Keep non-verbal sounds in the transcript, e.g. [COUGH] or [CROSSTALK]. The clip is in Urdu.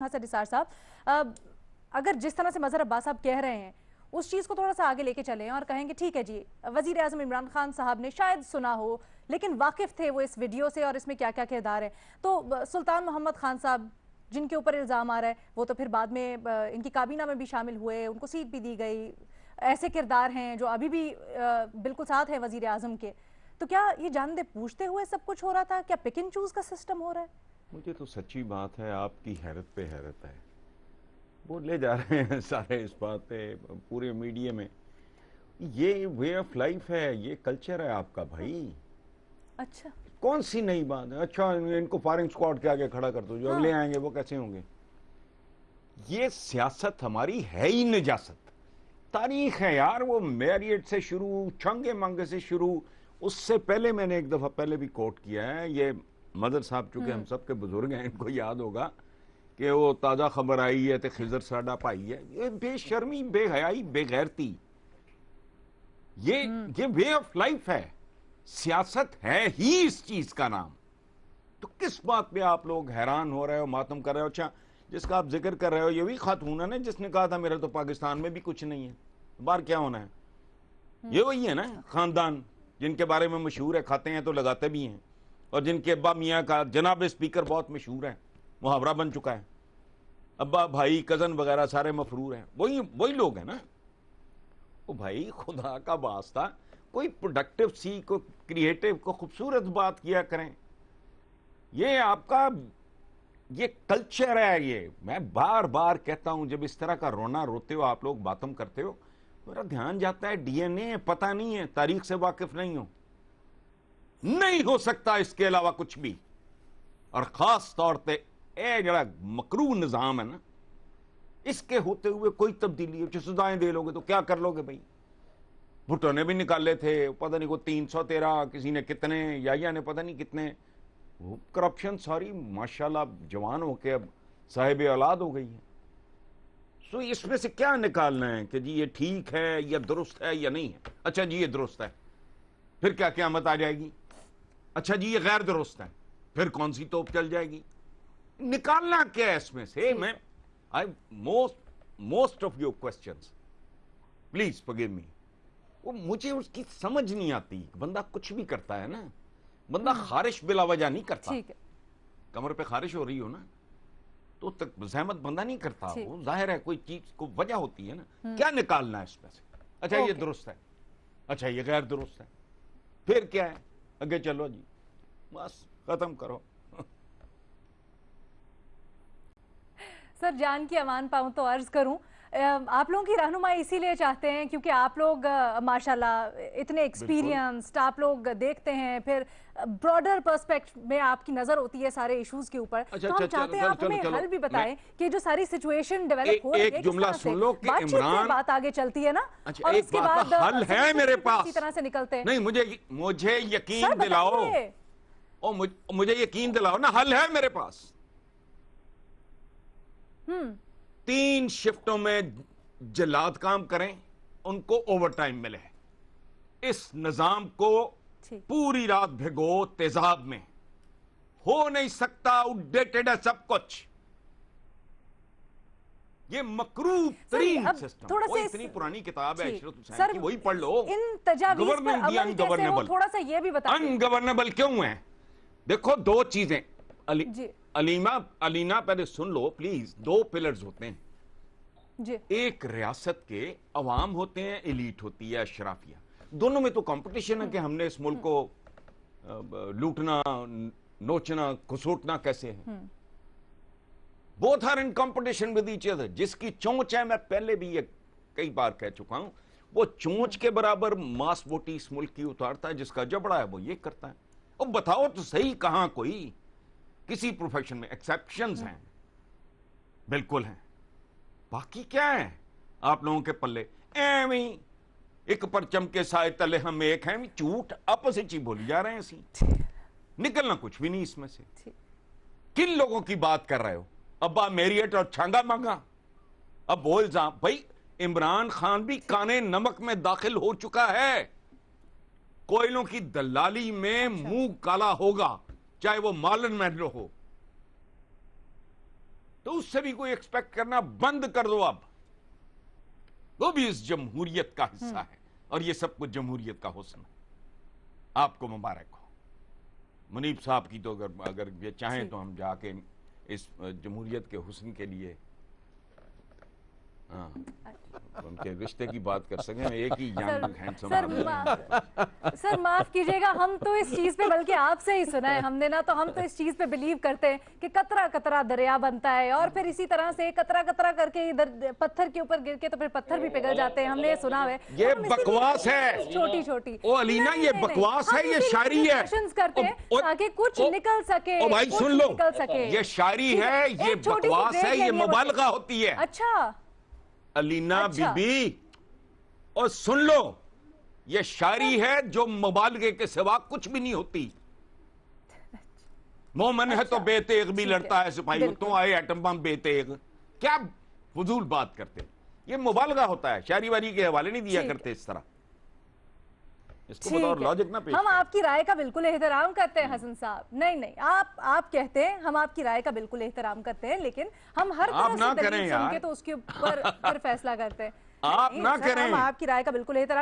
ہاں حسن نثار صاحب اگر جس طرح سے مظہر عباس صاحب کہہ رہے ہیں، اس چیز کو تھوڑا سا آگے لے کے چلیں اور کہیں کہ ٹھیک ہے جی وزیر اعظم عمران خان صاحب نے شاید سنا ہو، لیکن واقف تھے وہ اس ویڈیو سے اور اس میں کیا کیا کردار ہے تو سلطان محمد خان صاحب، جن کے اوپر الزام آ رہا ہے، وہ تو پھر بعد میں ان کی کابینہ میں بھی شامل ہوئے، ان کو سیٹ بھی دی گئی، ایسے کردار ہیں جو ابھی بھی بالکل ساتھ ہے وزیر اعظم کے۔ تو کیا یہ جانتے پوچھتے ہوئے سب کچھ ہو رہا تھا؟ کیا پکن چوز کا سسٹم ہو رہا ہے؟ مجھے تو سچی بات ہے آپ کی حیرت پہ حیرت ہے۔ وہ لے جا رہے ہیں سارے اس بات پہ پورے میڈیا میں۔ یہ وے آف لائف ہے یہ کلچر ہے آپ کا بھائی۔ اچھا۔ کون سی نئی بات ہے؟ اچھا ان کو فائرنگ سکوارڈ کے آگے کھڑا کر دو۔ جو اگلے ہاں۔ آئیں گے وہ کیسے ہوں گے؟ یہ سیاست ہماری ہے ہی نجاست۔ تاریخ ہے یار وہ میریٹ سے شروع چھنگے منگے سے شروع۔ اس سے پہلے میں نے ایک دفعہ پہلے بھی کوٹ کیا ہے یہ مدر صاحب چونکہ ہم سب کے بزرگ ہیں ان کو یاد ہوگا کہ وہ تازہ خبر آئی ہے تو خزر ساڈا پائی ہے۔ یہ بے شرمی بے حیائی بے غیرتی۔ یہ وے آف لائف ہے۔ سیاست ہے ہی اس چیز کا نام۔ تو کس بات پہ آپ لوگ حیران ہو رہے ہو ماتم کر رہے ہو؟ اچھا جس کا آپ ذکر کر رہے ہو یہ بھی خاتون ہے جس نے کہا تھا میرا تو پاکستان میں بھی کچھ نہیں ہے۔ بار کیا ہونا ہے؟ یہ وہی ہے نا خاندان جن کے بارے میں مشہور ہے کھاتے ہیں تو لگاتے بھی ہیں۔ اور جن کے ابا میاں کا جناب اسپیکر بہت مشہور ہے محاورہ بن چکا ہے۔ ابا، بھائی، کزن وغیرہ سارے مفرور ہیں۔ وہی وہی لوگ ہیں نا۔ وہ بھائی، خدا کا واسطہ، کوئی پروڈکٹیو سی کو کریٹیو کو خوبصورت بات کیا کریں۔ یہ آپ کا، یہ کلچر ہے یہ۔ میں بار بار کہتا ہوں، جب اس طرح کا رونا روتے ہو، آپ لوگ باتم کرتے ہو، میرا دھیان جاتا ہے، ڈی این اے پتہ نہیں ہے، تاریخ سے واقف نہیں ہو نہیں ہو سکتا اس کے علاوہ کچھ بھی۔ اور خاص طور پہ اے جڑا مکرو نظام ہے نا، اس کے ہوتے ہوئے کوئی تبدیلی جو سزائیں دے لو گے تو کیا کر لو گے بھائی؟ بھٹو نے بھی نکالے تھے، پتہ نہیں کوئی تین سو تیرہ، کسی نے کتنے یا نے پتہ نہیں کتنے۔ وہ کرپشن ساری ماشاءاللہ جوان ہو کے اب صاحب اولاد ہو گئی ہے۔ سو اس میں سے کیا نکالنا ہے کہ جی یہ ٹھیک ہے یا درست ہے یا نہیں ہے؟ اچھا جی یہ درست ہے۔ پھر کیا قیامت آ جائے گی؟ اچھا جی یہ غیر درست ہے پھر کون سی توپ چل جائے گی؟ نکالنا کیا ہے اس میں سے؟ میں most of your questions please forgive me وہ مجھے اس کی سمجھ نہیں آتی۔ بندہ کچھ بھی کرتا ہے نا۔ بندہ خارش بلا وجہ نہیں کرتا۔ کمر پہ خارش ہو رہی ہو نا۔ تو زحمت بندہ نہیں کرتا۔ وہ ظاہر ہے کوئی چیز کو وجہ ہوتی ہے نا۔ کیا نکالنا ہے اس میں سے؟ اچھا یہ درست ہے۔ اچھا یہ غیر درست ہے۔ پھر کیا ہے؟ اگے چلو جی۔ بس ختم کرو۔ سر جان کی امان پاؤں تو عرض کروں۔ آپ لوگوں کی رہنمائی اسی لیے چاہتے ہیں کیونکہ آپ لوگ ماشاءاللہ اتنے ایکسپیرینسڈ آپ لوگ دیکھتے ہیں پھر براڈر پرسپیکٹ میں آپ کی نظر ہوتی ہے سارے ایشوز کے اوپر۔ اچھا، تو ہم اچھا، چاہتے ہیں آپ ہمیں حل بھی بتائیں کہ جو ساری سچویشن ڈیویلپ ہو رہی ہے کس طرح سے بات آگے چلتی ہے نا؟ اچھا، اور اس کے بعد حل ہے میرے پاس۔ اسی طرح سے نکلتے ہیں۔ نہیں مجھے یقین دلاؤ۔ مجھے یقین دلاؤ نا حل ہے میرے پاس۔ تین شفٹوں میں جلاد کام کریں ان کو اوور ٹائم ملے۔ اس نظام کو پوری رات بھگو تیزاب میں۔ ہو نہیں سکتا ہے سب کچھ۔ یہ مکروب ترین سسٹم وہ اتنی پرانی کتاب ہے عشرت حسین کی وہی پڑھ لو۔ تھوڑا سا یہ بھی بتا انگورنبل کیوں ہیں؟ دیکھو دو چیزیں جی۔ علینا پہلے سن لو پلیز دو پلرز ہوتے ہیں۔ جی۔ ایک ریاست کے عوام ہوتے ہیں ایلیٹ ہوتی ہے اشرافیہ۔ دونوں میں تو کمپٹیشن ہے کہ ہم نے اس ملک کو لوٹنا نوچنا کسوٹنا کیسے ہے۔ Both are in competition with each other جس کی چونچ ہے میں پہلے بھی یہ کئی بار کہہ چکا ہوں وہ چونچ کے برابر ماس بوٹی اس ملک کی اتارتا ہے جس کا جبڑا ہے وہ یہ کرتا ہے۔ اب بتاؤ تو صحیح کہاں کوئی کسی پروفیشن میں ایکسیپشنز ہیں۔ بالکل ہیں۔ باقی کیا ہے آپ لوگوں کے پلے۔ ایویں ایک پرچم کے سائے تلے ہم ایک ہیں۔ چوٹ اپوزٹ ہی بولی جا رہے ہیں اسی۔ نکلنا کچھ بھی نہیں اس میں سے۔ کن لوگوں کی بات کر رہے ہو؟ ابا میریٹ اور چھانگا مانگا۔ اب بول جا بھائی عمران خان بھی کانے نمک میں داخل ہو چکا ہے۔ کوئلوں کی دلالی میں اچھا۔ منہ کالا ہوگا۔ چاہے وہ مالن محلو ہو تو اس سے بھی کوئی ایکسپیکٹ کرنا بند کر دو اب وہ بھی اس جمہوریت کا حصہ ہے اور یہ سب کچھ جمہوریت کا حسن ہے۔ آپ کو مبارک ہو۔ منیب صاحب کی تو اگر اگر یہ چاہیں جی۔ تو ہم جا کے اس جمہوریت کے حسن کے لیے ہاں۔ ان کے رشتے کی بات کر سکیں ایک ہی سر ینگ ہینڈسم سر ما- سر معاف کیجیے گا ہم تو اس چیز پہ بلکہ آپ سے ہی سنا ہے ہم نے نا تو ہم تو اس چیز پہ بلیو کرتے ہیں کہ قطرہ قطرہ دریا بنتا ہے اور پھر اسی طرح سے قطرہ قطرہ کر کے ادھر پتھر کے اوپر گر کے تو پھر پتھر بھی پگھل جاتے ہیں ہم نے یہ سنا ہے یہ بکواس ہے۔ چھوٹی چھوٹی۔ او علینا نہیں، یہ۔ بکواس ہے یہ شاعری ہے۔ کرتے ہیں تاکہ کچھ نکل سکے او بھائی سن لو۔ نکل سکے۔ یہ شاعری ہے یہ بکواس ہے یہ مبالغہ۔ ہوتی ہے۔ اچھا۔ علینا بی اچھا۔ بی اور سن لو یہ شاعری ہے جو مبالغے کے سوا کچھ بھی نہیں ہوتی مومن ہے تو اچھا۔ بے تیغ بھی۔ لڑتا ہے سپاہی۔ تو آئے ایٹم بم بے تیغ کیا فضول بات کرتے یہ مبالغہ ہوتا ہے شاعری واری کے حوالے نہیں دیا۔ کرتے اس طرح اس کو ٹھیک بطور ہے۔ لاجک نہ پیش ہم۔ آپ کی رائے کا بالکل احترام کرتے ہیں حسن صاحب نہیں نہیں آپ آپ کہتے ہیں ہم آپ کی رائے کا بالکل احترام کرتے ہیں لیکن ہم ہر طرح سے دلیل سن۔ کے تو اس کے اوپر [LAUGHS] پھر فیصلہ کرتے ہیں آپ نہ کریں۔ ہم آپ کی رائے کا بالکل احترام